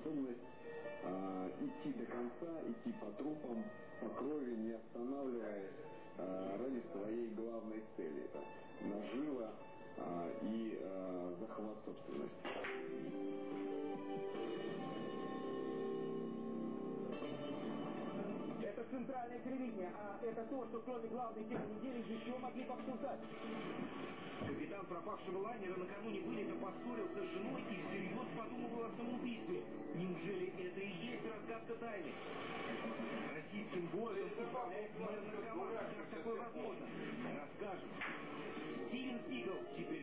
способность э, идти до конца, идти по трупам, по крови, не останавливаясь э, ради своей главной цели. Это нажива э, и э, захват собственности. Это центральное телевидение, а это то, что кроме главной темы недели еще могли обсуждать. Капитан пропавшего лайнера накануне вылета поссорился с женой и всерьез подумывал о самоубийстве. Неужели это и есть разгадка тайны? Российским городом управляет мэр наркоман. Как такое возможно? Расскажем.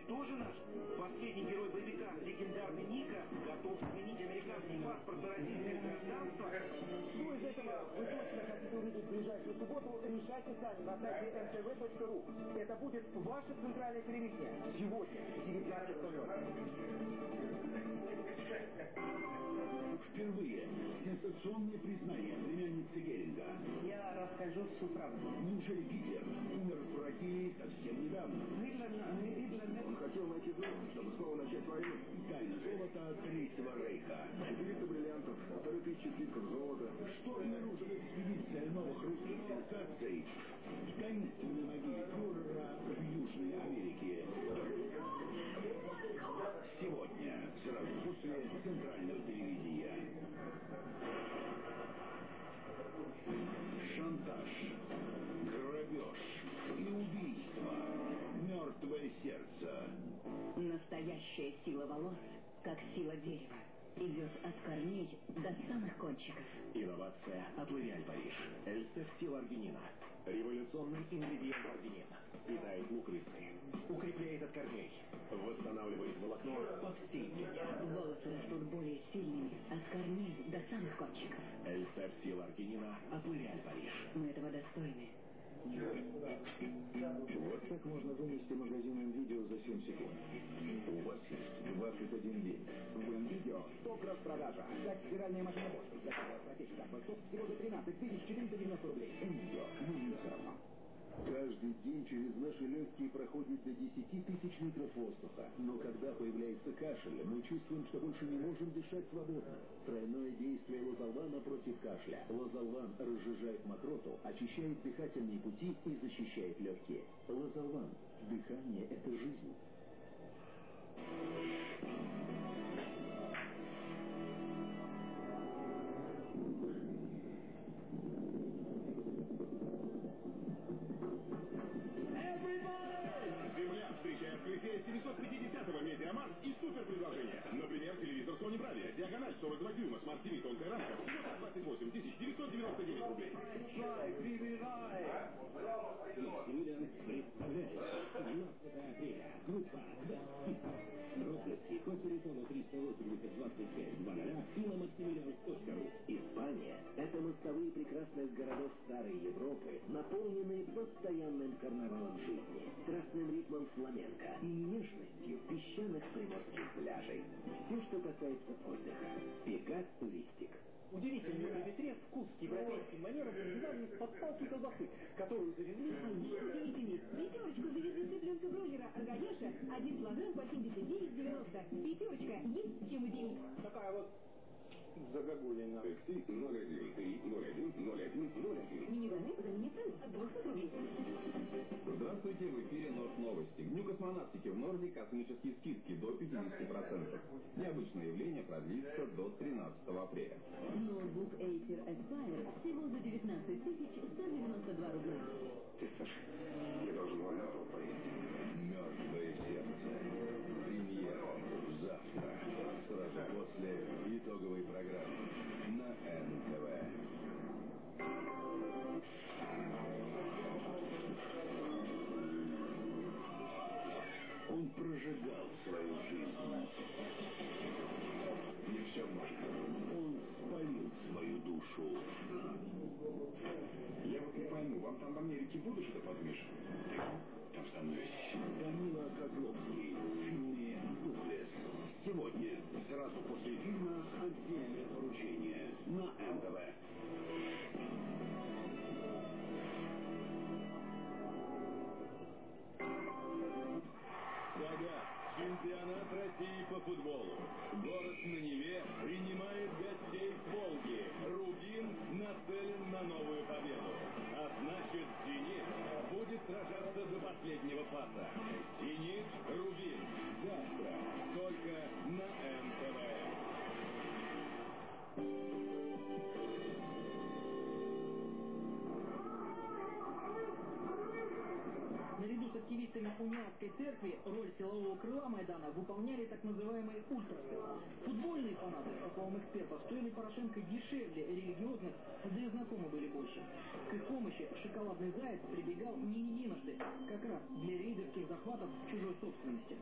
Тоже наш? Последний герой боевика, легендарный Ника, готов сменить американский паспорт на российское гражданство? Что из этого вы точно хотите увидеть в ближайшую субботу, решайте сами на сайте mtv.ru. Это будет ваше центральное телевидение. Сегодня, 19.00. Впервые сенсационное признание племянницы Геринга. Я расскажу всю правду. Неужели Гитлер умер в России совсем недавно? Гитлер, Гитлер Он хотел найти золото, чтобы снова начать войну. Тайна золота Третьего Рейха. 400 бриллиантов, полторы тысячи слитков золота. Что обнаружила экспедиция новых русских сенсаций в таинственной могиле фюрера в Южной Америке? Сегодня, сразу после центрального телевидения. Настоящая сила волос, как сила дерева, идет от корней до самых кончиков. Инновация от L'Oréal Париж. Эльстер Стил Аргинина. Революционный ингредиент аргинина. Питает луковицы. Укрепляет от корней. Восстанавливает волокно по всей длине. Волосы растут более сильными, от корней до самых кончиков. Эльстер Стил Аргинина от L'Oréal Париж. Мы этого достойны. Вот так можно вынести магазинным видео за 7 секунд. У вас есть 21 день. В видео 100 кросс продажа. Взять стиральная машина Bosch. Заказывать протечка от всего за 13 тысяч 490 рублей. Видео. Ну, не все равно. Каждый день через наши легкие проходит до 10 тысяч литров воздуха. Но когда появляется кашель, мы чувствуем, что больше не можем дышать свободно. Тройное действие лозолвана против кашля. Лозолван разжижает мокроту, очищает дыхательные пути и защищает легкие. Лозолван. Дыхание – это жизнь. Супер предложение. Например, телевизор Sony Bravia, диагональ 42 дюйма, смарт TV, тонкая рамка, всего за 28 999 рублей. Юлиан представляет 17 апреля. Группа Код телефона 380 25 00 и на Оскару. Испания – это мостовые прекрасных городов Старой Европы, наполненные постоянным карнавалом жизни, страстным ритмом фламенко и нежностью песчаных приморских пляжей. Все, что касается отдыха. Пегас Туристик. Удивительный на ветре вкус к европейским манерам связан с подпалки колбасы, которую завезли Извините, пятерочку завезли цыпленка бройлера Аргаеша, один килограмм по 79,90. Пятерочка, есть чем удивить. такая вот загогулина. Такси 01 3 01 01 01. Минивэн заменит от 200 рублей. Здравствуйте, в эфире Норд Новости. Дню космонавтики в Норде космические скидки до 50%. Необычное явление продлится до 13 апреля. Ноутбук Acer Aspire всего за 19 192 рубля. Ты, Саша, я должен Валеру поехать. После итоговой программы крыла Майдана выполняли так называемые ультрасы. Футбольные фанаты, по словам экспертов, стоили Порошенко дешевле религиозных, да и знакомы были больше. К их помощи шоколадный заяц прибегал не единожды, как раз для рейдерских захватов чужой собственности.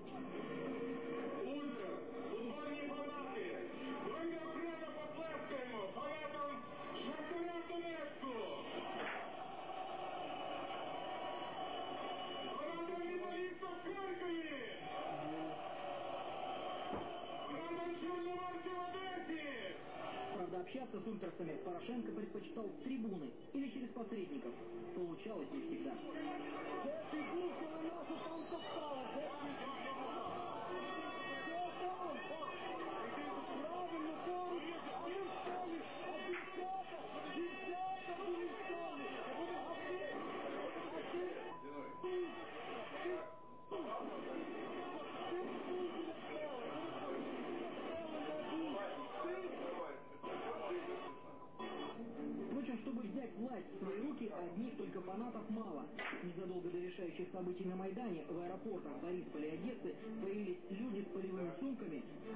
Общаться с ультрасами Порошенко предпочитал трибуны или через посредников. Получалось не всегда. Событий на Майдане в аэропортах Борисполя и Одессы появились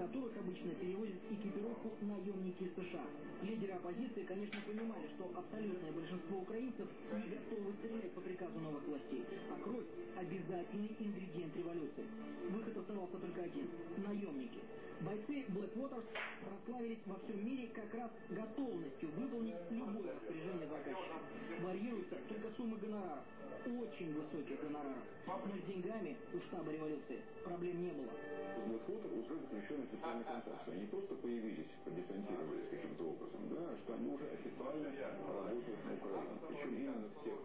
которых обычно перевозят экипировку наемники США. Лидеры оппозиции, конечно, понимали, что абсолютное большинство украинцев не готовы стрелять по приказу новых властей, а кровь – обязательный ингредиент революции. Выход оставался только один – наемники. Бойцы Blackwater прославились во всем мире как раз готовностью выполнить любое распоряжение заказчика. Варьируются только суммы гонораров. Очень высоких гонораров. Но с деньгами у штаба революции проблем не было. Blackwater уже заключен официальный контракт. Они просто появились, подесантировались каким-то образом, да, что они уже официально работают на Украине. Причем именно в тех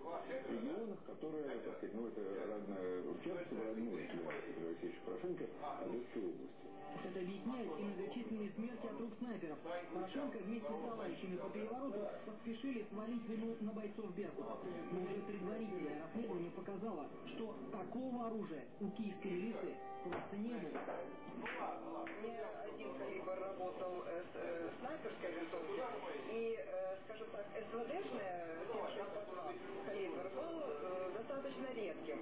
регионах, которые, так сказать, ну это в частности, родной для Петра Алексеевича Порошенко, Одесской области. Это объясняет и многочисленные смерти от рук снайперов. Порошенко вместе с товарищами по перевороту поспешили свалить вину на бойцов Беркута. Но уже предварительное расследование показало, что такого оружия у киевской милиции просто не было. Один калибр работал с э, снайперской винтовкой, и, э, скажем так, СВДшная 762 калибр был э, достаточно редким.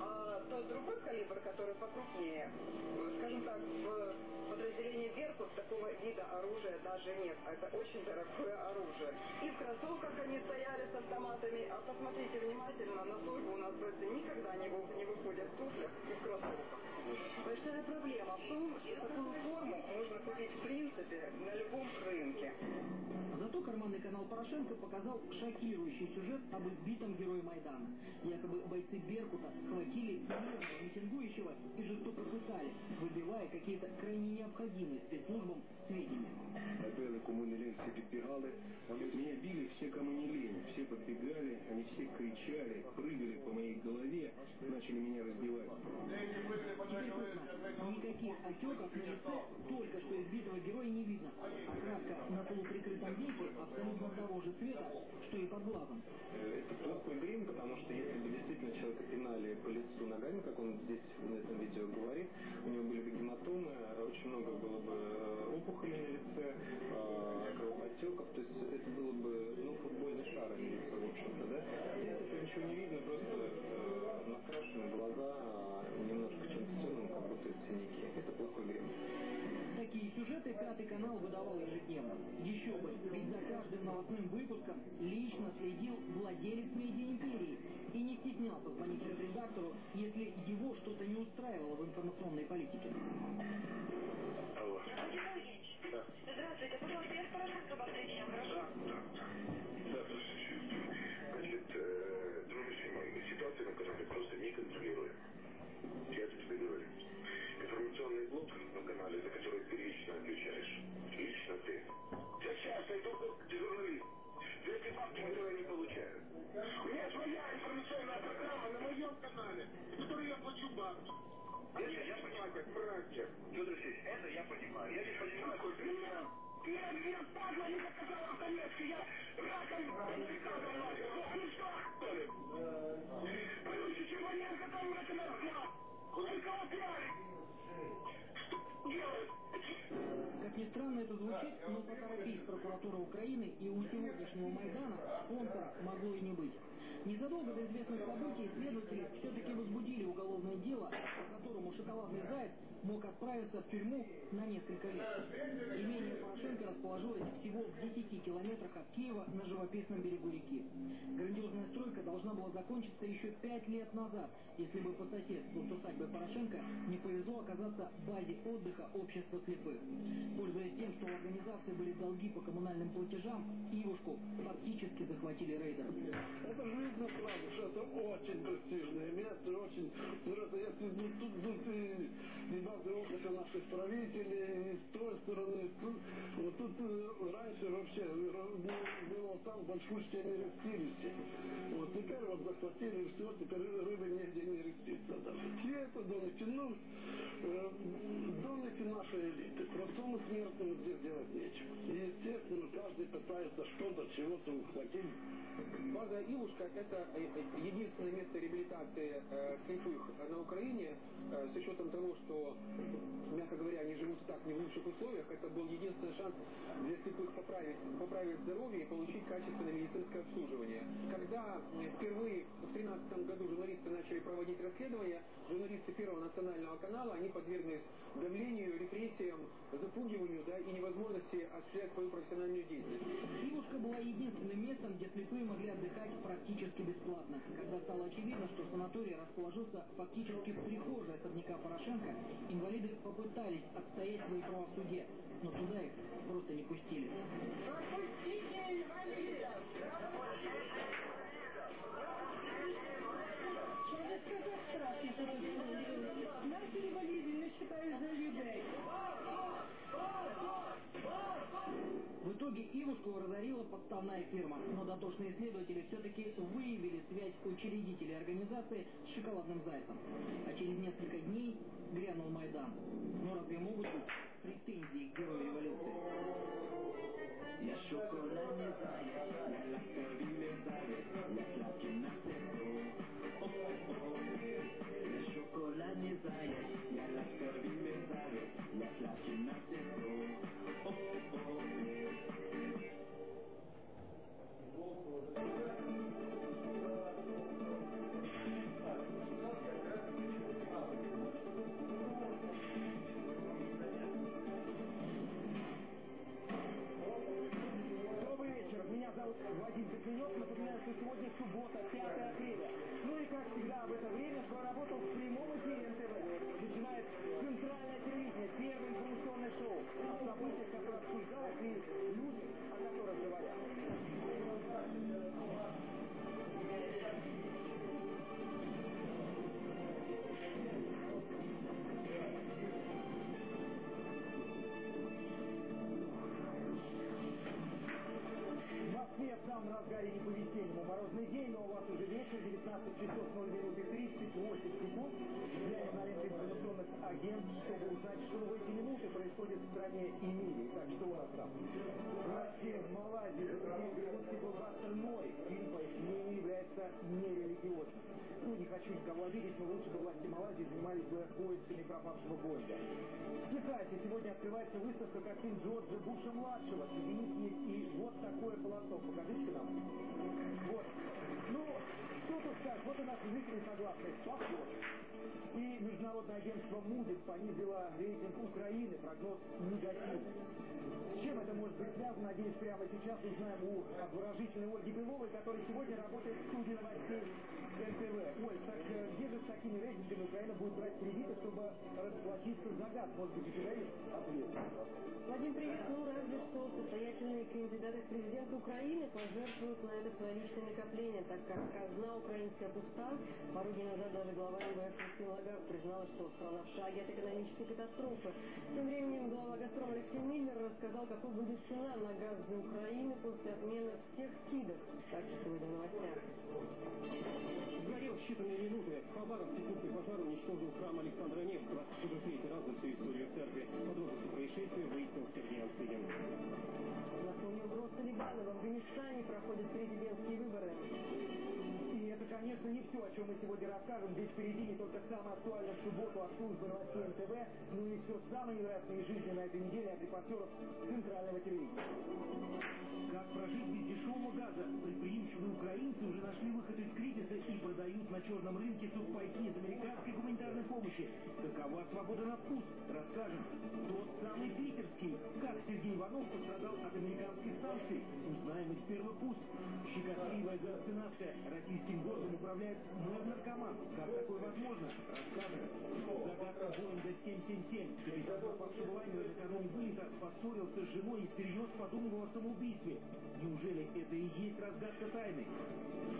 А тот другой калибр, который покрупнее, скажем так, в Беркут такого вида оружия даже нет. Это очень дорогое оружие. И в кроссовках они стояли с автоматами, а посмотрите внимательно, на службу у нас бойцы никогда не, вы- не выходят в туфлях и в кроссовках. Большая проблема в том, что такую форму можно купить в принципе на любом рынке. Зато карманный канал Порошенко показал шокирующий сюжет об избитом герое Майдана. Якобы бойцы Беркута схватили митингующего и жестоко пытали, выбивая какие-то крайне необходимые спецслужбам сведения. Отбили, кому не лень, все підбігали. Меня били все, кому не лень. Все подбегали, они все кричали, прыгали по моей голове, начали меня раздевать. Никаких отеков на лице только что избитого героя не видно. Окраска на полуприкрытом веке абсолютно того же цвета, что и под глазом. Э, Это плохой грим, потому что если бы действительно человека пинали по лицу ногами, как он здесь на этом видео говорит, каждым новостным выпуском лично следил владелец медиаимперии и не стеснялся звонить редактору, если его что-то не устраивало в информационной политике. Алло. Здравствуйте, пожалуйста, я с Порошенко вас встречаю, хорошо? Да, здравствуйте. Значит, э, Дмитрий Симонович, ситуация на канале просто неконтролируемая. Я Блок на канале, за который ты лично отвечаешь. Лично ты. Я часто иду как журналист. За эти факты никто не получаю. У меня своя информационная программа на моем канале, за которую я плачу бабки. Это я понимаю. Братья. Федор Алексеевич, это я понимаю. Я не понимаю, сколько это... Я мне падла не показала в Донецке, я раком приказом начал. Ну что, что ли? Чем Ваненко там на канал, сколько опять? Как ни странно это звучит, но поторопись прокуратура Украины и у сегодняшнего Майдана спонсора могло и не быть. Незадолго до известных событий следователи все-таки возбудили уголовное дело, по которому шоколадный заяц мог отправиться в тюрьму на несколько лет. Имение Порошенко расположилось всего в 10 километрах от Киева на живописном берегу реки. Грандиозная стройка должна была закончиться еще пять лет назад, если бы по соседству с усадьбой Порошенко не повезло оказаться в базе отдыха общества слепых. Пользуясь тем, что у организации были долги по коммунальным платежам, Ивушку фактически захватили рейдеры. Это же видно сразу, что это очень престижное место, очень... Если ну, тут, тут и, и базы отдыха наших правителей, с той стороны, тут, вот тут э, раньше вообще было там большущее нерестилище. Вот теперь вот захватили все, теперь рыбы нигде не рестится. Чьи это домики? Ну, э, домики нашей элиты. Простому смертному здесь делать нечего. Естественно, каждый пытается что-то, чего-то ухватить. База Ивушка – это э, э, единственное место реабилитации э, слепых на Украине, э, с учетом того, что, мягко говоря, они живут так не в лучших условиях, это был единственный шанс для слепых поправить, поправить здоровье и получить качественное медицинское обслуживание. Когда впервые в 2013 году журналисты начали проводить расследования, журналисты Первого национального канала, они подверглись давлению, репрессиям, запугиванию да, и невозможности осуществлять свою профессиональную деятельность. Ивушка была единственным местом, где слепые могли отдыхать практически бесплатно. Когда стало очевидно, что санаторий расположился фактически в прихожей особняка Порошенко, инвалиды попытались отстоять свои права в суде, но туда их просто не пустили. Подставная фирма, но дотошные следователи все-таки выявили связь учредителей организации с шоколадным зайцем. А через несколько дней грянул Майдан. Но разве могут быть претензии к герою революции? Я шоколадный заяц, я ласковый заяц, я сладкий на. В самом разгаре не по-весеннему морозный день, но у вас уже вечер, 19 часов 0 минут и 38 секунд. Агентств, чтобы узнать, что в эти минуты происходит в стране и мире. Итак, что у нас там? Россия в Малайзии запретил голливудский блокбастер «Ной». Фильм, по их мнению, является нерелигиозным. Ну, не хочу никого обидеть, но лучше бы власти Малайзии занимались бы поисками пропавшего Боинга. В Техасе сегодня открывается выставка картин Джорджа Буша-младшего. Среди них и вот такое полотно. Покажите нам. Вот. Ну, что тут сказать? Вот у нас зрители согласны. Похож. И международное агентство Moody's понизило рейтинг Украины, прогноз негативный. С чем это может быть связано, надеюсь, прямо сейчас узнаем у обворожительной Ольги Беловой, которая сегодня работает в студии новостей НТВ. Оль, так э, где же с такими рейтингами Украина будет брать кредиты, чтобы расплатиться за газ? Может быть, у тебя есть ответ? Вадим, привет. Ну, разве что состоятельные кандидаты в президенты Украины пожертвуют на это свои личные накопления, так как казна украинская пуста. Пару дней назад даже глава МВФ Кристина Лагард признала, что страна в шаге от экономической катастрофы. Тем временем глава «Газпрома» Алексей Миллер рассказал, какой будет цена на газ для Украины после отмены всех скидок. Так что сегодня в новостях. Сгорел в считанные минуты. Хабаровский крупный пожар уничтожил храм Александра Невского. Уже в третий раз за всю историю церкви. Подробности происшествия выяснил Сергей Анцигин. На фоне угроз Талибана в Афганистане проходят президентские выборы. И это, конечно, не все, о чем мы сегодня расскажем. Здесь впереди не только самое актуальное в субботу от службы новостей НТВ, но и все самое невероятное из жизни на этой неделе от репортеров центрального телевидения. Как прожить без дешевого газа? Предприимчивые украинцы уже нашли выход из кризиса. черном рынке сухпайки из американской гуманитарной помощи. Какова свобода на вкус? Расскажем. Тот самый питерский. Как Сергей Иванов пострадал от американских санкций? Узнаем из первых уст. Щекотливая галлюцинация. Российским городом управляет мэр-наркоман. Как такое возможно? Расскажем. Загадка Боинга 777. Капитан пропавшего лайнера накануне вылета поссорился с женой и всерьез подумывал о самоубийстве. Неужели это и есть разгадка тайны?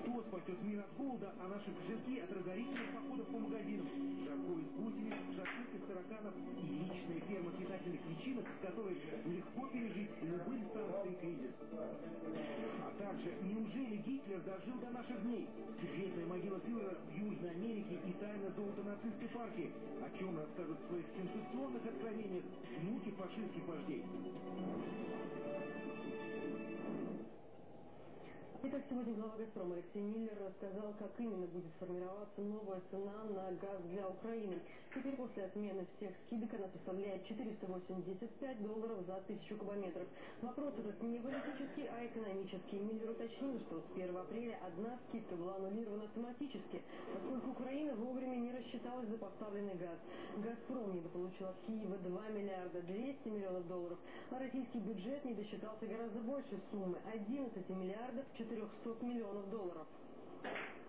Кто спасет мир от голода, а наши кошельки от разорительных походов по магазинам? Жарко из гусениц, шашлык из тараканов и личная ферма питательных личинок, с которой легко пережить санкции и кризис. А также, неужели Гитлер дожил до наших дней? Секретная могила фюрера в Южной Америке и тайна золота нацистской партии. О чем расскажут в своих сенсационных откровениях внуки фашистских вождей. Итак, сегодня глава «Газпрома» Алексей Миллер рассказал, как именно будет формироваться новая цена на газ для Украины. Теперь после отмены всех скидок она составляет 485 долларов за тысячу кубометров. Вопрос этот не политический, а экономический. Миллер уточнил, что с 1 апреля одна скидка была аннулирована автоматически, поскольку Украина вовремя не рассчиталась за поставленный газ. «Газпром» недополучил от Киева 2 миллиарда 200 миллионов долларов, а российский бюджет не досчитался гораздо больше суммы – 11 миллиардов 400 400 миллионов долларов.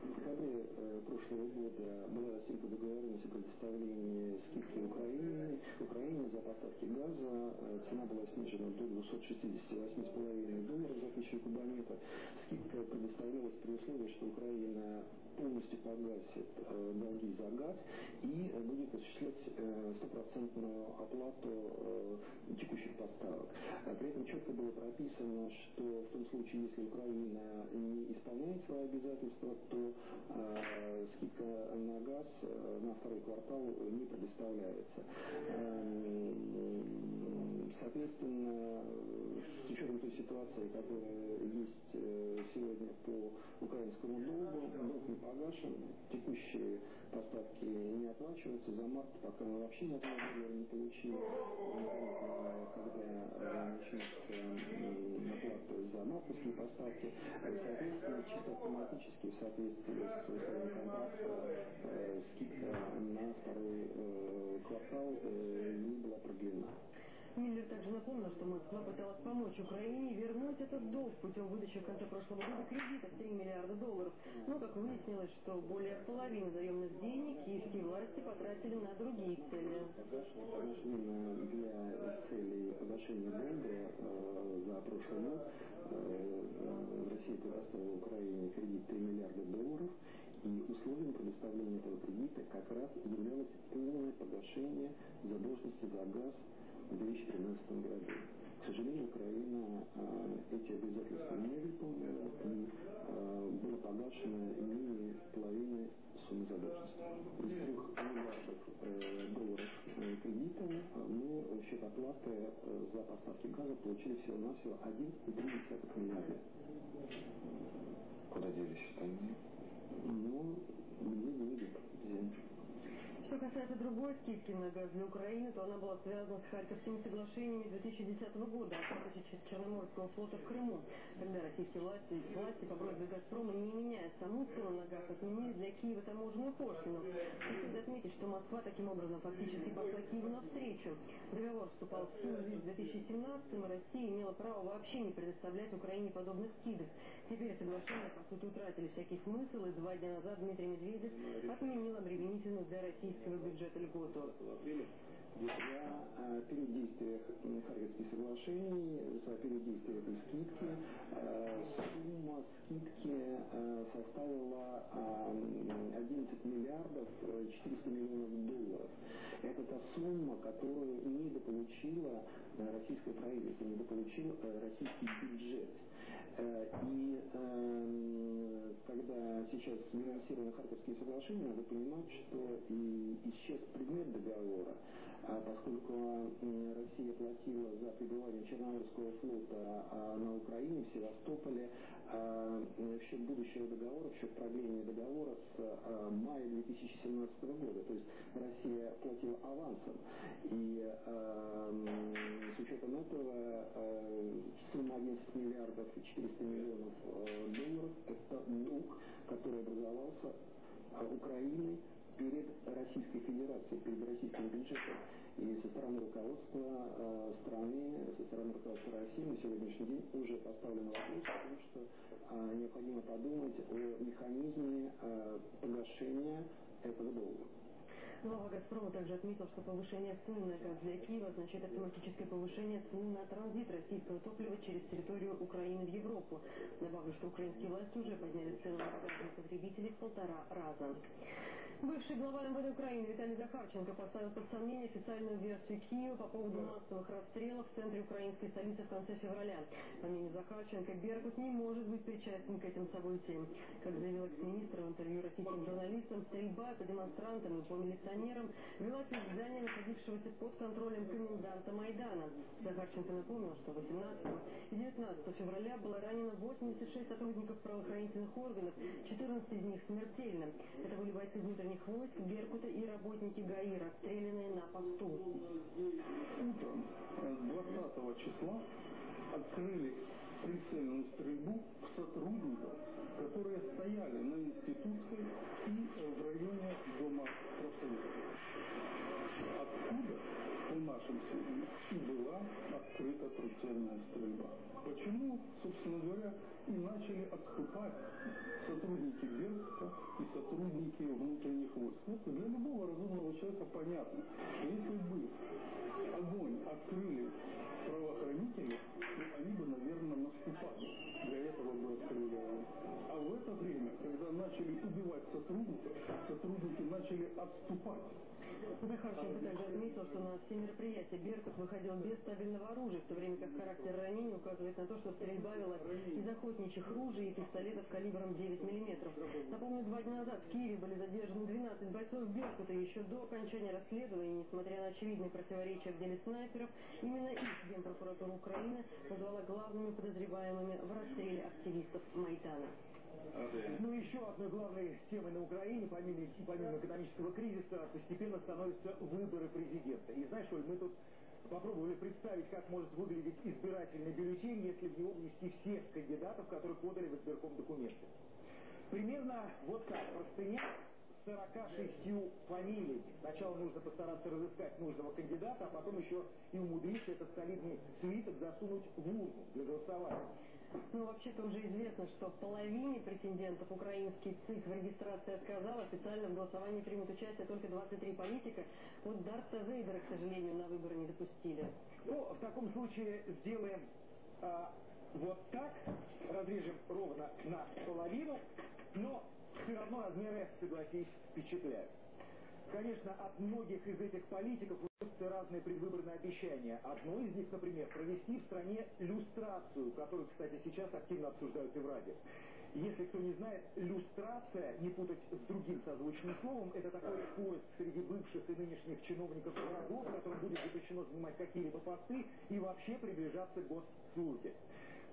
В декабре э, прошлого года была достигнута договоренность о предоставлении скидки Украине, Украине за поставки газа. Э, цена была снижена до 268,5 долларов за тысячу кубометров. Скидка предоставлялась при условии, что Украина полностью погасит э, долги за газ и будет осуществлять э, стопроцентную оплату текущих поставок. А при этом четко было прописано, что в том случае, если Украина не исполняет свои обязательства, то э, скидка на газ э, на второй квартал не предоставляется. Э, соответственно, учетом той ситуации, которая есть э, сегодня по украинскому долгу, долг не погашен, текущие поставки не оплачиваются, за март пока мы вообще ни одного доллара не получили, когда начнется оплата за мартовские поставки, соответственно, чисто автоматически в соответствии с условием контракта э, скидка на второй э, квартал э, не была продлена. Миллер также напомнил, что Москва пыталась помочь Украине вернуть этот долг путем выдачи в конце прошлого года кредита в 3 миллиарда долларов. Но, как выяснилось, что более половины заемных денег киевские власти потратили на другие цели. Для целей погашения долга э, за прошлый год э, Россия предоставила Украине кредит 3 миллиарда долларов. И условием предоставления этого кредита как раз являлось полное погашение задолженности за газ в 2013 году. К сожалению, Украина э, эти обязательства не выполнила и э, было погашено менее половины суммы задолженности. Из трех миллиардов э, долларов э, кредита мы в счет оплаты э, за поставки газа получили всего-навсего 1,3 миллиарда. Куда делись остальные? Ну, где деньги? Что касается другой скидки на газ для Украины, то она была связана с Харьковскими соглашениями 2010 года о статусе Черноморского флота в Крыму, когда российские власти, власти по просьбе «Газпрома», не меняя саму цену на газ, отменили для Киева таможенную пошлину. Стоит отметить, что Москва таким образом фактически пошла Киеву навстречу. Договор вступал в силу в 2017 и Россия имела право вообще не предоставлять Украине подобных скидок. Теперь соглашения, по сути, утратили всякий смысл, и два дня назад Дмитрий Медведев отменил обременительную для российского бюджета льготу. За период действия Харьковских соглашений, за период действия этой скидки, сумма скидки составила 11 миллиардов 400 миллионов долларов. Это та сумма, которую недополучила российское правительство, недополучил российский бюджет. И э, когда сейчас минусированы Харьковские соглашения, надо понимать, что и исчез предмет договора, а поскольку Россия платила за пребывание Черноморского флота а на Украине, в Севастополе, а, в счет будущего договора, в счет продления договора с а, мая 2017 года. То есть Россия платила авансом. И с учетом этого сумма на 11 миллиардов и 400 миллионов долларов. Это долг, который образовался Украиной перед Российской Федерацией, перед российским бюджетом. И со стороны руководства э, страны, со стороны руководства России на сегодняшний день уже поставлен вопрос о том, что э, необходимо подумать о механизме э, погашения этого долга. Глава «Газпрома» также отметил, что повышение цен на газ для Киева означает автоматическое повышение цены на транзит российского топлива через территорию Украины в Европу. Добавлю, что украинские власти уже подняли цены на газ для потребителей в полтора раза. Бывший глава МВД Украины Виталий Захарченко поставил под сомнение официальную версию Киева по поводу массовых расстрелов в центре украинской столицы в конце февраля. По мнению Захарченко, Беркут не может быть причастен к этим событиям. Как заявил экс-министр в интервью российским журналистам, стрельба по демонстрантам и по милиционерам велась из здания, находившегося под контролем коменданта Майдана. Захарченко напомнил, что 18 и 19 февраля было ранено 86 сотрудников правоохранительных органов, 14 из них смертельно. Это были бойцы внутренних войск Беркута и работники ГАИ, расстрелянные на посту. Утром 20 числа открыли прицельную стрельбу в сотрудников, которые стояли на Институтской и в районе Дома профсоюзов. Откуда, по нашим сведениям, и была прицельная стрельба. Почему, собственно говоря, и начали отступать сотрудники Беркута и сотрудники внутренних войск. Вот для любого разумного человека понятно, что если бы огонь открыли правоохранители, то они бы, наверное, наступали. Для этого бы открыли. А в это время, когда начали убивать сотрудников, сотрудники начали отступать. Захарченко также отметил, что на все мероприятия Беркут выходил без стабильного оружия, в то время как характер ранений указывает на то, что стрельба велась из охотничьих ружей и пистолетов калибром 9 мм. Напомню, два дня назад в Киеве были задержаны 12 бойцов Беркута, еще до окончания расследования, несмотря на очевидные противоречия в деле снайперов, именно их Генпрокуратура Украины назвала главными подозреваемыми в расстреле активистов Майдана. Ну, еще одной главной темой на Украине, помимо, помимо экономического кризиса, постепенно становятся выборы президента. И знаешь, Оль, мы тут попробовали представить, как может выглядеть избирательный бюллетень, если в него внести всех кандидатов, которые подали в избирком документы. Примерно вот так, простыня 46 фамилиями. Сначала нужно постараться разыскать нужного кандидата, а потом еще и умудриться этот солидный свиток засунуть в урну для голосования. Ну, вообще-то уже известно, что половине претендентов украинский ЦИК в регистрации отказал. Официально в голосовании примут участие только 23 политика. Вот Дарта Вейдера, к сожалению, на выборы не допустили. Ну, в таком случае сделаем а, вот так. Разрежем ровно на половину. Но все равно размеры, согласись, впечатляют. Конечно, от многих из этих политиков учатся разные предвыборные обещания. Одно из них, например, провести в стране люстрацию, которую, кстати, сейчас активно обсуждают и в радио. Если кто не знает, люстрация, не путать с другим созвучным словом, это такой поиск среди бывших и нынешних чиновников врагов, которым будет запрещено занимать какие-либо посты и вообще приближаться к госслужбе.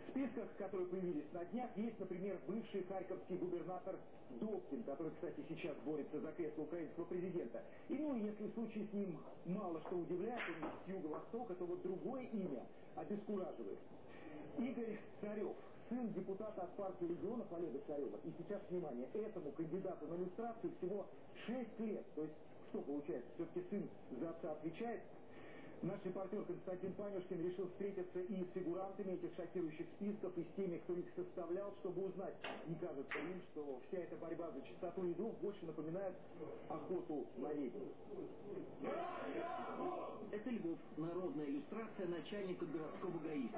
В списках, которые появились на днях, есть, например, бывший харьковский губернатор Добкин, который, кстати, сейчас борется за кресло украинского президента. И, ну, если в случае с ним мало что удивляет, он с юго-востока, то вот другое имя обескураживает. Игорь Царев, сын депутата от партии регионов Олега Царева. И сейчас, внимание, этому кандидату на иллюстрацию всего 6 лет. То есть, что получается, все-таки сын за отца отвечает, Наш репортер Константин Панюшкин решил встретиться и с фигурантами этих шокирующих списков, и с теми, кто их составлял, чтобы узнать, не кажется им, что вся эта борьба за чистоту и больше напоминает охоту на ведьм. Это Львов. Народная иллюстрация начальника городского ГАИ.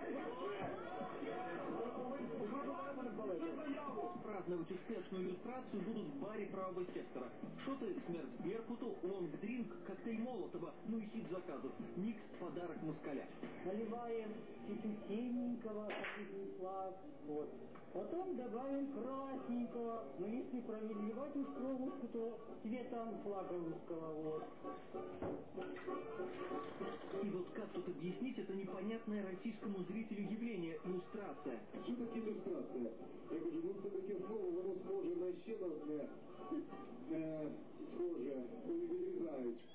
Праздновать успешную иллюстрацию будут в баре правого сектора. Шоты смерть Беркуту, лонг-дринк, коктейль Молотова, ну и хит заказов. Микс подарок москаля. Наливаем потом синенького, как. Вот. Потом добавим красненького. Но если проливать уж кровушку, то цветом флага русского. Вот. И вот как тут объяснить это непонятное российскому зрителю явление люстрация? Что такое люстрация? Я говорю, ну це таке слово, воно схоже на ще одне, е, схоже, коли відрізають.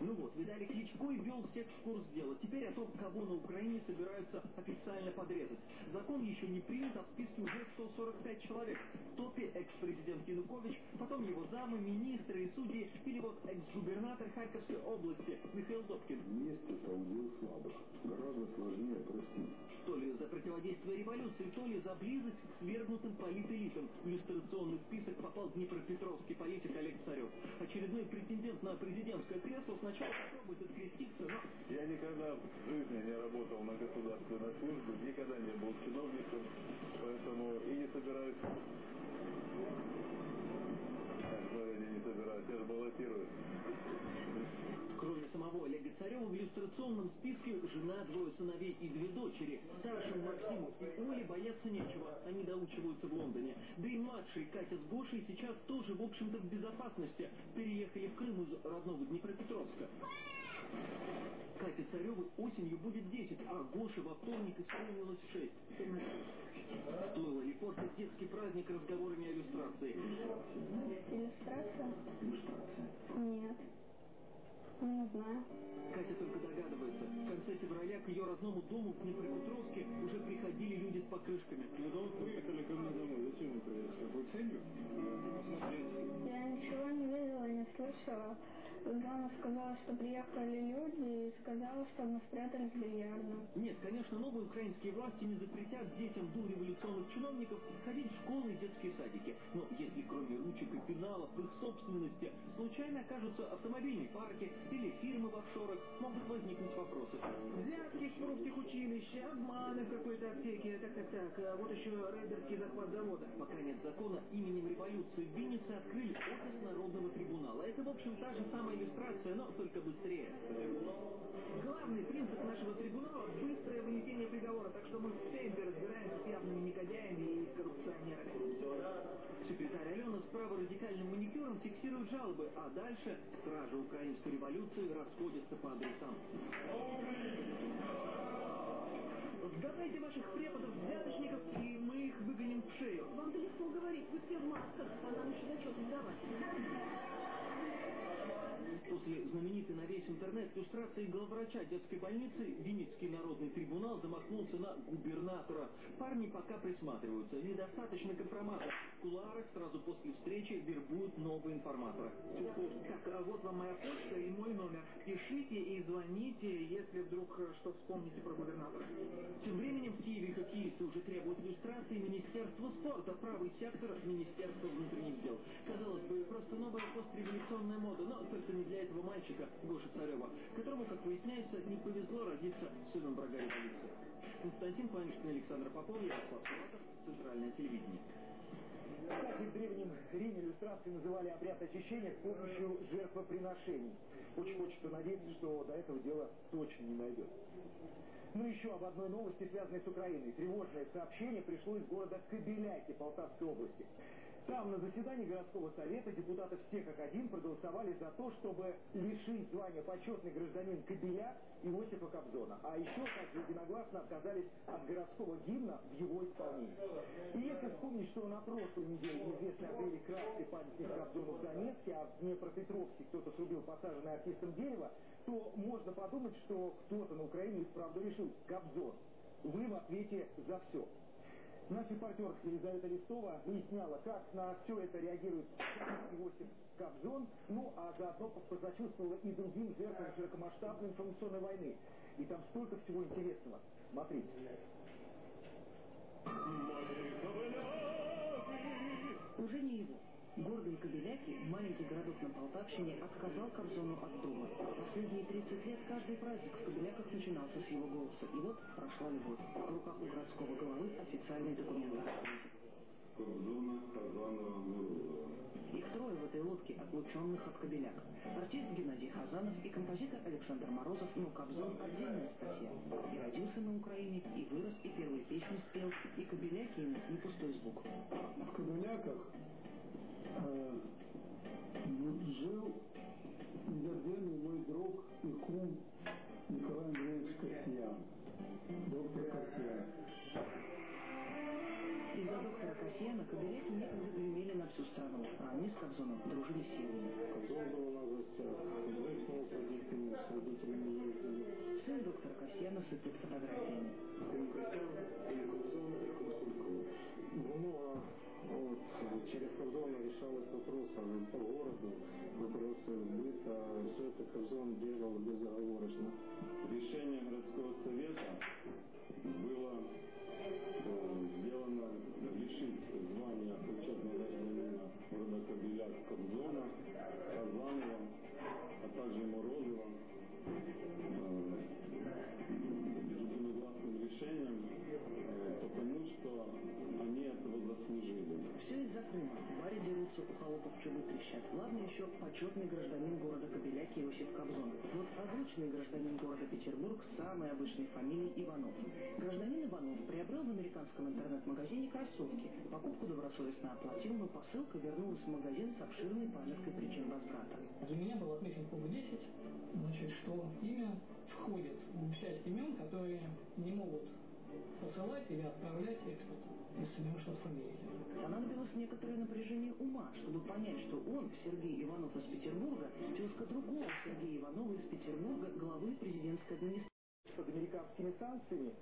Ну вот, Виталий Кличко и ввел всех в курс дела. Теперь о том, кого на Украине собираются официально подрезать. Закон еще не принят, а в списке уже 145 человек. В топе экс-президент Янукович, потом его замы, министры и судьи, или вот экс-губернатор Харьковской области Михаил Добкин. Месть это удел слабых. Гораздо сложнее простить. То ли за противодействие революции, то ли за близость к свергнутым политэлитам. В иллюстрационный список попал днепропетровский политик Олег Царев. Очередной претендент на президентское кресло сначала. Я никогда в жизни не работал на государственной службе, никогда не был чиновником, поэтому и не собираюсь... Я не собираюсь, я же баллотируюсь. Самого Олега Царева в иллюстрационном списке жена, двое сыновей и две дочери. Старшим Максиму и Оле бояться нечего, они доучиваются в Лондоне. Да и младший Катя с Гошей сейчас тоже, в общем-то, в безопасности. Переехали в Крым из родного Днепропетровска. Кате Царевой осенью будет 10, а Гоше во вторник исполнилось 6. Стоило ли портить детский праздник разговорами о иллюстрации? Иллюстрация? Иллюстрация. Нет. Не знаю. Катя только догадывается. В конце февраля к ее родному дому в Днепропетровске уже приходили люди с покрышками. Ну да вот приехали ко мне домой. Зачем вы приехали? С какой целью? Я ничего не видела, не слышала. Мама сказала, что приехали люди и сказала, что мы спрятались в бильярдном. Нет, конечно, новые украинские власти не запретят детям до революционных чиновников ходить в школы и детские садики. Но если кроме ручек и пеналов в их собственности случайно окажутся автомобильные парки или фирмы в офшорах, могут возникнуть вопросы. Взятки в русских училище, обманы в какой-то аптеке, так-так-так. А вот еще рейдерский захват завода. Пока нет закона, именем революции в Виннице открыли офис Народного трибунала. Это, в общем, та же самая иллюстрация, но только быстрее. Главный принцип нашего трибунала – быстрое вынесение приговора, так что мы в темпе разбираемся с явными негодяями и коррупционерами. Секретарь Алена с праворадикальным маникюром фиксирует жалобы, а дальше стражи украинской революции расходятся по адресам. Сдавайте ваших преподов, взяточников, и мы их выгоним в шею. Вам-то легко говорить, вы все в масках, а нам еще зачет сдавать. После знаменитой на весь интернет иллюстрации главврача детской больницы Винницкий народный трибунал замахнулся на губернатора. Парни пока присматриваются. Недостаточно компромата. В сразу после встречи вербуют нового информатора. Так, а вот вам моя почта и мой номер. Пишите и звоните, если вдруг э, что вспомните про губернатора. Тем временем в Киеве хоккеисты уже требуют иллюстрации Министерства спорта, правый сектор Министерства внутренних дел. Казалось бы, просто новая постреволюционная мода, но только не для этого мальчика, Гоши Царева, которому, как выясняется, не повезло родиться сыном врага революции. Константин Панишкин, Александр Попов, Ярослав Салатов, Центральное телевидение. Кстати, в Древнем Риме иллюстрации называли обряд очищения с помощью жертвоприношений. Очень хочется надеяться, что до этого дела точно не дойдет. Ну еще об одной новости, связанной с Украиной. Тревожное сообщение пришло из города Кобеляки Полтавской области. Там на заседании городского совета депутаты все как один проголосовали за то, чтобы лишить звания почетный гражданин Кобеля Иосифа Кобзона. А еще также единогласно отказались от городского гимна в его исполнении. И если вспомнить, что на прошлой неделе неизвестные открыли краски памятник Кобзону в Донецке, а в Днепропетровске кто-то срубил посаженное артистом дерево, то можно подумать, что кто-то на Украине и вправду решил Кобзон. Вы в ответе за все. Наш репортер Елизавета Листова выясняла, как на все это реагирует Иосиф Кобзон, ну а заодно посочувствовала и другим жертвам широкомасштабной информационной войны. И там столько всего интересного. Смотрите. Уже не его. Гордые Кобеляки, маленький городок на Полтавщине, отказал Кобзону от дома. Последние 30 лет каждый праздник в Кобеляках начинался с его голоса. И вот прошла любовь. В руках у городского головы официальный документ. Кобзона, Казанова, Мурова. Их трое в этой лодке, отлученных от Кобеляк. Артист Геннадий Хазанов и композитор Александр Морозов, но Кобзон отдельная статья. И родился на Украине, и вырос, и первые песни спел, и Кобеляки ему не пустой звук. В Кобеляках э, жил незабвенный мой друг и кум Николай Андреевич Касьян, доктор Касьян. Из-за доктора Касьяна кобеляки некогда гремели на всю страну, а они с Кобзоном дружили с силами. Кобзон был у нас в гостях, выяснил с родителями, с родителями ездили. Сын доктора Касьяна сыпет фотографиями. Сын Касьян и Кобзон, через Кобзона решалось вопросы по городу, вопросы быта. Все это Кобзон делал безоговорочно. Решение городского совета было э, сделано лишить звания почетного гражданина города Кобеляк Кобзона, Казанова, а также Морозова Все из-за Крыма. Баре дерутся, у холопов чубы трещат. Ладно еще почетный гражданин города Кобеляки Иосиф Кобзон. Вот озвученный гражданин города Петербург с самой обычной фамилией Иванов. Гражданин Иванов приобрел в американском интернет-магазине кроссовки. Покупку добросовестно оплатил, но посылка вернулась в магазин с обширной памяткой причин возврата. Для меня был отмечен пункт 10, значит, что имя входит в часть имен, которые не могут посылать или отправлять экспорт из Соединенных Штатов Америки. Понадобилось некоторое напряжение ума, чтобы понять, что он, Сергей Иванов из Петербурга, тезка другого Сергея Иванова из Петербурга, главы президентской администрации. под американскими санкциями.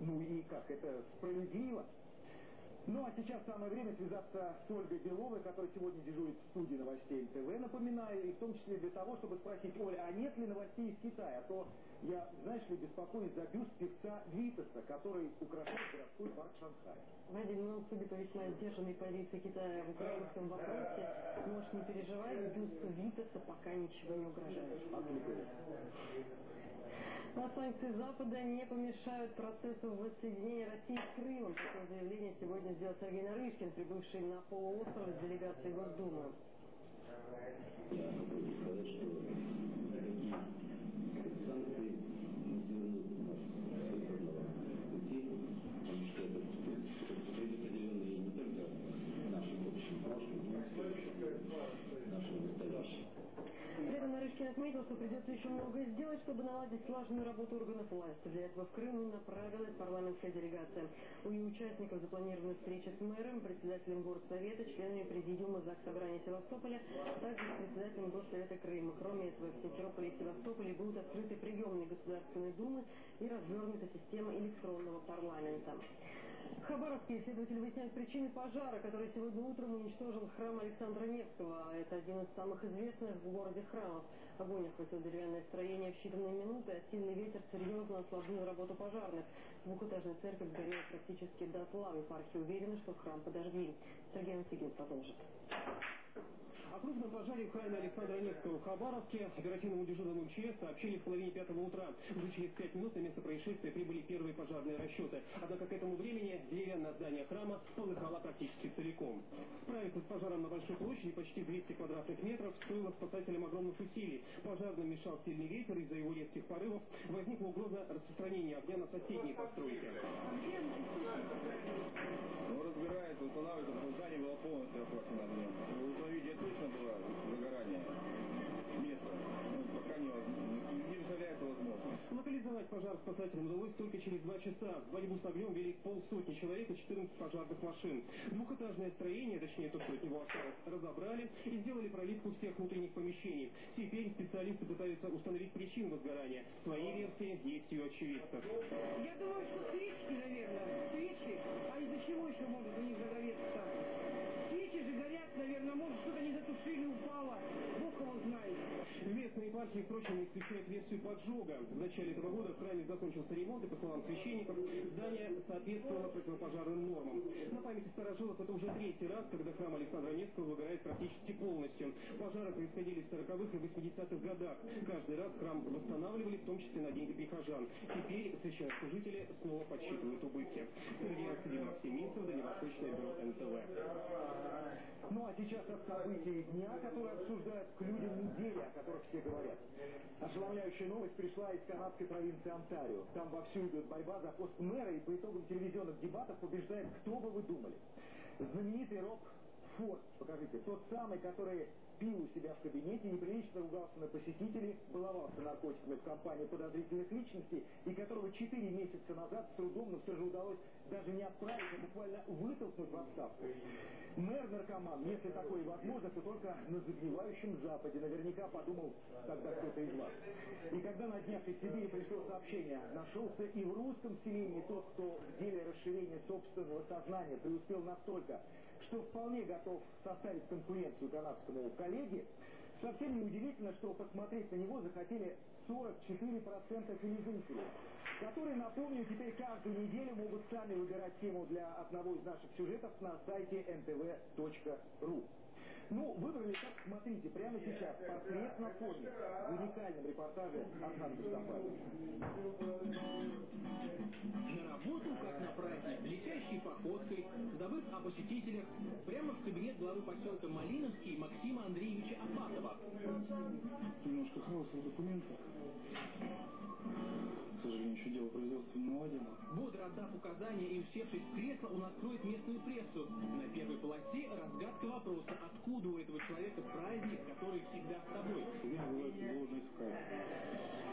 Ну и как, это справедливо? Ну а сейчас самое время связаться с Ольгой Беловой, которая сегодня дежурит в студии новостей НТВ, напоминаю, и в том числе для того, чтобы спросить, Оля, а нет ли новостей из Китая? А то я, знаешь ли, беспокоюсь за бюст певца Витаса, который украшает городской парк Шанхая. Вадим, ну, судя по весьма сдержанной позиции Китая в украинском вопросе, можешь не переживать, бюсту Витаса пока ничего не угрожает. А санкции Запада не помешают процессу воссоединения России с Крымом. Такое заявление сегодня сделал Сергей Нарышкин, прибывший на полуостров с делегацией Госдумы. Я хочу сказать, что никакие санкции не свернут нас с выбранного пути, потому что это предопределенные не только нашим общим прошлым, но и следующим, нашим настоящим. При этом Нарышкин отметил, что придется еще многое сделать, чтобы наладить слаженную работу органов власти. Для этого в Крым направилась парламентская делегация. У ее участников запланированы встречи с мэром, председателем горсовета, членами президиума ЗАГС Собрания Севастополя, а также с председателем Госсовета Крыма. Кроме этого, в Симферополе и Севастополе будут открыты приемные Государственной Думы и развернута система электронного парламента. Хабаровские исследователи выясняют причины пожара, который сегодня утром уничтожил храм Александра Невского. Это один из самых известных в городе храмов. Огонь охватил деревянное строение в считанные минуты, а сильный ветер серьезно осложнил работу пожарных. Двухэтажная церковь сгорела практически дотла. В епархии уверены, что храм подожгли. Сергей Васильев продолжит. О крупном пожаре в храме Александра Невского в Хабаровске оперативному дежурному МЧС сообщили в половине пятого утра. Уже через пять минут на место происшествия прибыли первые пожарные расчеты. Однако к этому времени деревянное здание храма полыхало практически целиком. Справиться с пожаром на Большой площади почти 200 квадратных метров стоило спасателям огромных усилий. Пожарным мешал сильный ветер, из-за его резких порывов возникла угроза распространения огня на соседние постройки. Ну, разбирается, что здание было полностью охвачено огнем. Чтобы установить, где точно было загорание места, ну, пока не, не, не представляется возможным. Локализовать пожар спасателям удалось только через два часа. В борьбу с огнем вели полсотни человек и 14 пожарных машин. Двухэтажное строение, точнее то, что от него осталось, разобрали и сделали проливку всех внутренних помещений. Теперь специалисты пытаются установить причину возгорания. Свои версии есть и у очевидцев. Я думаю, что свечки, наверное, свечки. А из-за чего еще может у них загореться там? Свечи же горят, наверное, может что-то не затушили, упало. Бог его знает. Местной епархии, впрочем, не исключают версию поджога. В начале этого года в храме закончился ремонт, и, по словам священников, здание соответствовало противопожарным нормам. На памяти старожилов это уже третий раз, когда храм Александра Невского выгорает практически полностью. Пожары происходили в 40-х и 80-х годах. Каждый раз храм восстанавливали, в том числе на деньги прихожан. Теперь священнослужители снова подсчитывают убытки. Сергей Арсеньев, Максим Минцев, Дальневосточное бюро НТВ. Ну а сейчас от событий дня, которые обсуждают к людям недели, о которых все говорят. Ошеломляющая новость пришла из канадской провинции Онтарио. Там вовсю идет борьба за пост мэра, и по итогам телевизионных дебатов побеждает, кто бы вы думали. Знаменитый Роб Форд, покажите, тот самый, который пил у себя в кабинете, неприлично ругался на посетителей, баловался наркотиками в компании подозрительных личностей и которого 4 месяца назад с трудом, но все же удалось даже не отправить, а буквально вытолкнуть в отставку. Мэр-наркоман, если такое возможно, то только на загнивающем Западе. Наверняка подумал тогда кто-то из вас. И когда на днях из Сибири пришло сообщение, нашелся и в русском селении тот, кто в деле расширения собственного сознания преуспел настолько, что вполне готов составить конкуренцию канадскому коллеге, совсем неудивительно, что посмотреть на него захотели 44% телезрителей, которые, напомню, теперь каждую неделю могут сами выбирать тему для одного из наших сюжетов на сайте ntv.ru. Ну, выбрали так, смотрите, прямо сейчас, портрет на фоне, в уникальном репортаже Архан посетителях, прямо в кабинет главы поселка Малиновский Максима Андреевича Апатова. Немножко хаоса в документах. К сожалению, еще дело производства не наладено. Бодро отдав указания и усевшись в кресло, он откроет местную прессу. На первой полосе разгадка вопроса, откуда у этого человека праздник, который всегда с тобой. Называете ложный скайп. Про вас,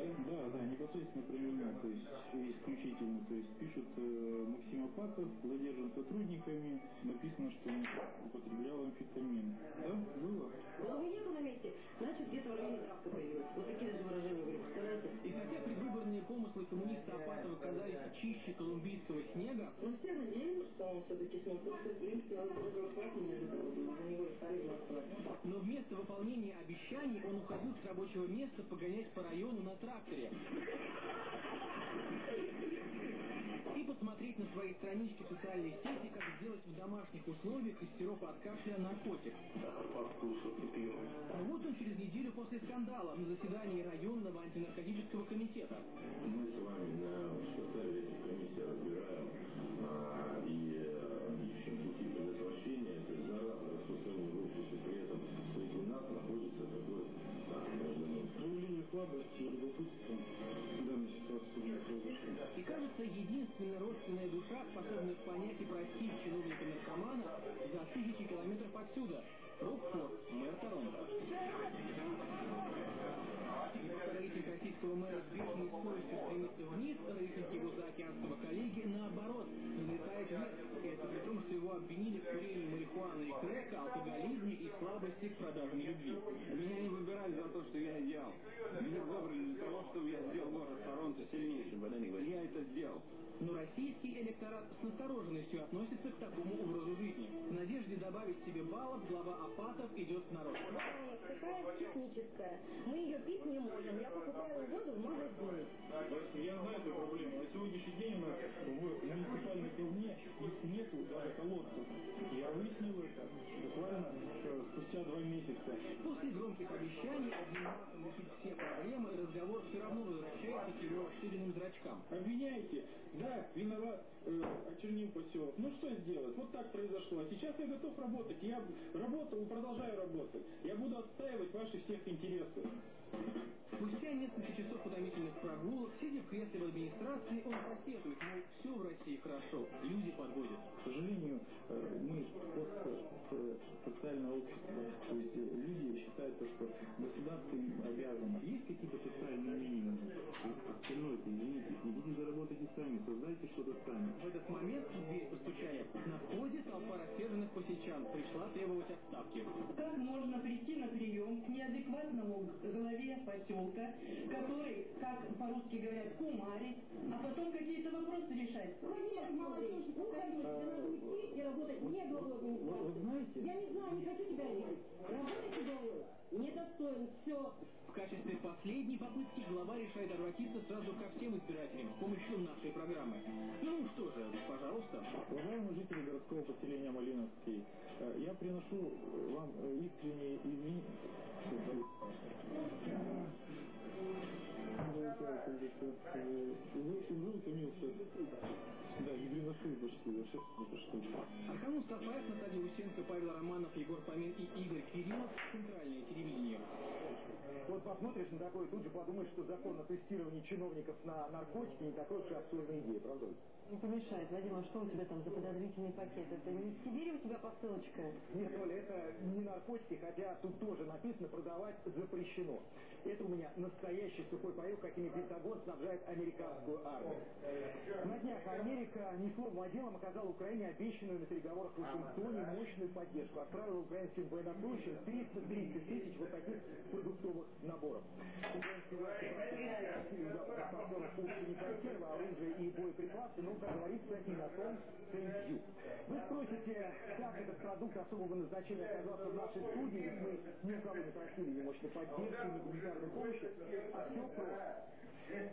да? Да, да, непосредственно про меня, то есть исключительно, то есть пишут э, Максим Апатов, задержан сотрудниками, написано, что он употреблял амфетамин. Да, было? Головы нету на месте, значит где-то в районе травка появилась. Вот такие даже выражения были, представляете? И хотя предвыборные помыслы коммуниста Апатова казались чище колумбийского снега, Но все надеялись, что он все-таки смог принципе, голосовать. но вместо выполнения обещаний он уходил с рабочего места погонять по району на тракторе. И посмотреть на свои странички в социальной сети, как сделать в домашних условиях из сиропа от кашля наркотик. Вот он через неделю после скандала на заседании районного антинаркотического комитета. Мы с вами на слабости и любопытства в данной ситуации произошло. И кажется, единственная родственная душа, способная понять и простить чиновника-наркомана за тысячи километров отсюда. Рокфорд, мэр Торонто. Рейтинг российского мэра с бешеной скоростью стремится вниз, рейтинг его заокеанского коллеги, наоборот, взлетает вверх. И это при том, что его обвинили в курении марихуаны и крека, алкоголизме и слабости к продаже любви. Меня не выбирали за то, что я идеал. Меня выбрали для того, чтобы я сделал город Торонто сильнейшим. Я это сделал. Но российский электорат с настороженностью относится к такому образу жизни. В надежде добавить себе баллов, глава Апатов идет в народ. Такая техническая. Мы ее пить не можем. Я покупаю воду в магазине. Я знаю эту проблему. На сегодняшний день у нас в муниципальной их нету даже колодцев. Я выяснил это буквально спустя два месяца. После громких обещаний махом решить все проблемы, разговор все равно возвращается к его расширенным зрачкам. Обвиняете? Да, виноват, э, очернил поселок. Ну что сделать? Вот так произошло. Сейчас я готов работать. Я работал и продолжаю работать. Я буду отстаивать ваши всех интересы. Спустя несколько часов утомительных прогулок, сидя в кресле в администрации, он посетует, мол, все в России хорошо, люди подводят. К сожалению, э, мы социальное общество, то есть э, люди считают, то, что государство им обязано. Есть какие-то социальные сами, создайте что-то сами. В этот момент в дверь постучали. На входе толпа рассерженных посельчан пришла требовать отставки. Как можно прийти на прием к неадекватному главе поселка, который, как по-русски говорят, кумарит, а потом какие-то вопросы решать? Владимир молодежь, уходи, тебе надо уйти и работать не главой администрации. Я не знаю, не хочу тебя видеть. Работать главой недостоин, все. В качестве последней попытки глава решает обратиться сразу ко всем избирателям с помощью нашей программы. Ну что же, пожалуйста. Уважаемые жители городского поселения Малиновский, э, я приношу вам э, искренние извинения. Вы очень был утомился. Да, Наталья Усенко, Павел Романов, Егор Фомин и Игорь Кириллов. Центральное телевидение. Вот посмотришь на такое, тут же подумаешь, что закон о тестировании чиновников на наркотики не такой уж и абсурдная идея, правда? Не помешает. Вадим, а что у тебя там за подозрительный пакет? Это не в Сибири у тебя посылочка? Нет, Оля, это не наркотики, хотя тут тоже написано продавать запрещено. Это у меня настоящий сухой паек, какими Пентагон снабжает американскую армию. На днях Америка ни словом, а делом оказала Украине обещанную на переговорах в Вашингтоне мощную поддержку. Отправила украинским военнослужащим 330 тысяч вот таких продуктовых наборов. Западных партнеров не консервы, оружие и боеприпасы, но, как говорится, и на том you. Вы спросите, как этот продукт особого назначения оказался в нашей студии, ведь мы ни у кого не просили ни мощной поддержки, ни гуманитарной помощи, а все просто.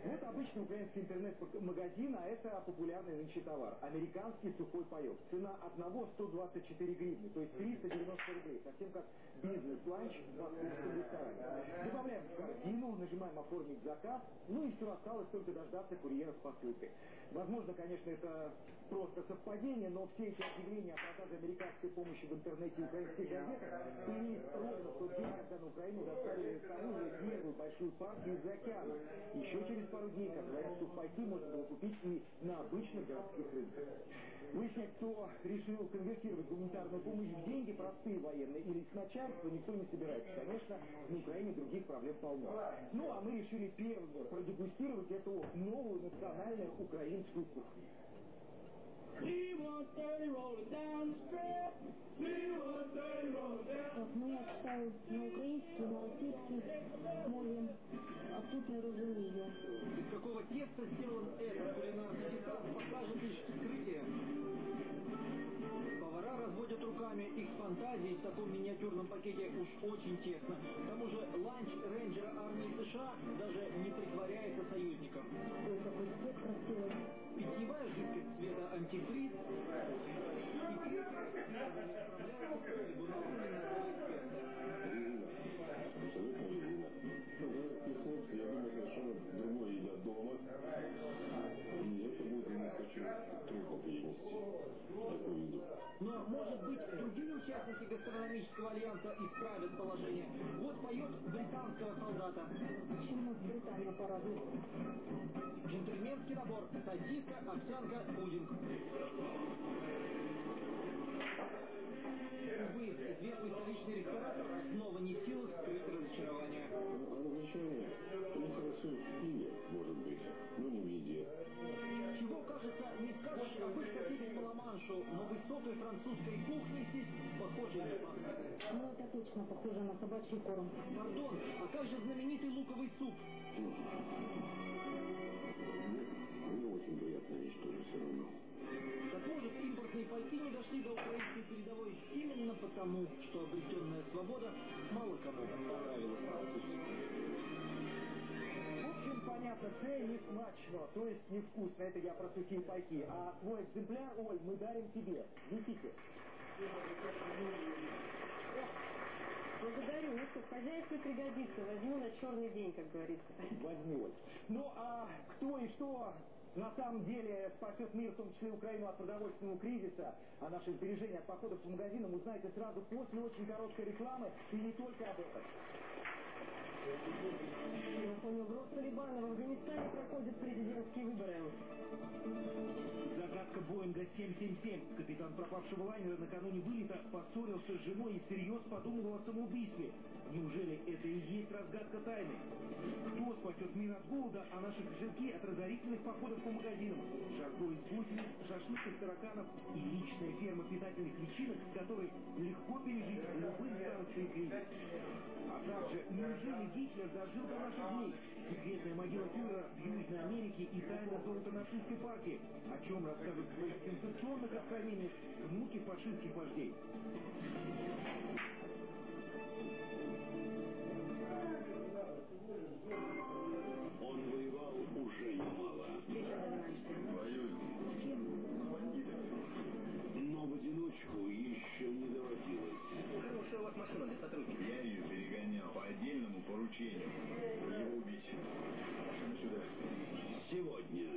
Вот обычный украинский интернет-магазин, а это популярный нынче товар. Американский сухой паек. Цена одного 124 гривны, то есть 390 рублей. Совсем как бизнес-ланч в ресторане. Добавляем в корзину, нажимаем оформить заказ, ну и все осталось только дождаться курьера с посылкой. Возможно, конечно, это просто совпадение, но все эти объявления о продаже американской помощи в интернете и украинских газетах появились ровно в тот день, когда на Украину доставили оружие первую большую партию из океана. Еще через пару дней, как говорят, сухпайки можно было купить и на обычных городских рынках. Выяснять, кто решил конвертировать гуманитарную помощь в деньги, простые военные или с начальства, никто не собирается. Конечно, на Украине других проблем полно. Ну, а мы решили первым продегустировать эту новую национальную украинскую кухню. Ну, я читаю на українській, на російській мові, а тут не розумію. Из какого теста сделан этот кулинарный диктант, покажет лишь вскрытие. Повара разводят руками, их фантазии в таком миниатюрном пакете уж очень тесно. К тому же ланч рейнджера армии США даже не притворяется союзником. Питьевая жидкость цвета антифриз. И критика Но, может быть, другие участники гастрономического альянса исправят положение. Вот поет британского солдата. Почему в Британию порадует? Джентльменский набор. Сосиска, овсянка, пудинг. Увы, известный столичный ресторатор снова не в силах Ла-Маншу, но высокой французской кухни здесь похоже не пахнет. Ну, это точно похоже на собачий корм. Пардон, а как же знаменитый луковый суп? Мне очень приятная тоже все равно. Так может, импортные пайки не дошли до украинской передовой именно потому, что обретенная свобода мало кому понравилась це не смачно, то есть невкусно, это я про сухие пайки. А твой экземпляр, Оль, мы дарим тебе. Несите. Благодарю. Ну что, в хозяйстве пригодится. Возьму на черный день, как говорится. Возьми, Оль. Ну, а кто и что на самом деле спасет мир, в том числе Украину от продовольственного кризиса, а наши сбережения от походов по магазинам узнаете сразу после очень короткой рекламы и не только об этом. Напомню, в Рос-Талибана в Афганистане проходят президентские выборы. Загадка Боинга 777. Капитан пропавшего лайнера накануне вылета поссорился с женой и всерьез подумал о самоубийстве. Неужели это и есть разгадка тайны? Кто спасет мир от голода, а наши кошельки от разорительных походов по магазинам? Жарко из гусениц, шашлык из тараканов и личная ферма питательных личинок, с которой легко пережить любые санкции и кризис. А также, неужели Гитлер дожил до наших дней? Секретная могила фюрера в Южной Америке и тайна золота нацистской партии. О чем расскажут в своих сенсационных откровениях внуки фашистских вождей. Он воевал уже немало. Бандитами. Но в одиночку еще не доводилось. Хорошая у вас машина для сотрудника. Я ее перегонял по отдельному поручению. Сегодня.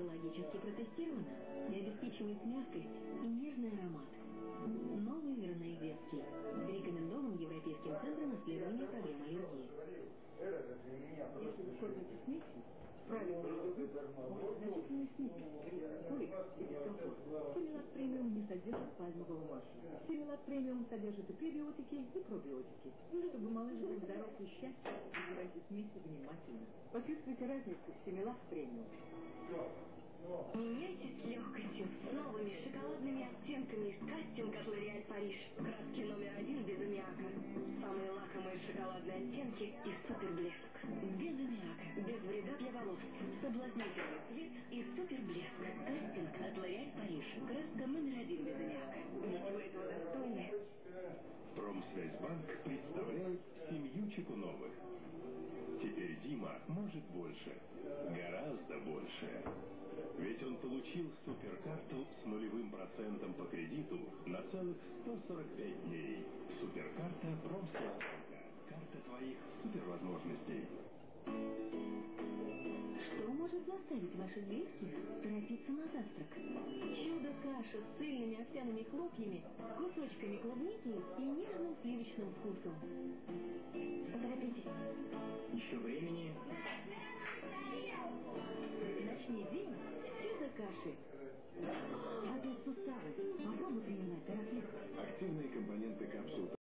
Дерматологически протестирована и обеспечивает мягкость и нежный аромат. Новый верней детский. Рекомендован Европейским центром исследования проблем аллергии. Если вы кормите смесью, дискомфорт. Симилат премиум не содержит пальмового масла. Симилат премиум содержит и пребиотики, и пробиотики. Чтобы малыш был здоров и счастлив, выбирайте смеси внимательно. Почувствуйте разницу в Симилат премиум. Меняйтесь легкостью с новыми шоколадными оттенками из кастинг от L'Oréal Париж. Краски номер один без аммиака. Самые лакомые шоколадные оттенки и супер блеск. Без аммиака, без вреда для волос. Соблазнительный цвет и супер блеск. Кастинг от L'Oréal Париж. Краска номер один без аммиака. Вы этого достойны. Промсвязьбанк представляет семью Чекуновых. Теперь Дима может больше. Гораздо больше. Ведь он получил суперкарту с нулевым процентом по кредиту на целых 145 дней. Суперкарта Промсвязьбанка. Карта твоих супервозможностей. Что может заставить ваших близких торопиться на завтрак? Чудо-каша с цельными овсяными хлопьями, кусочками клубники и нежным сливочным вкусом. Поторопитесь. Еще времени каши. Радует суставы. Попробуй принимать, дорогие. Активные компоненты капсул.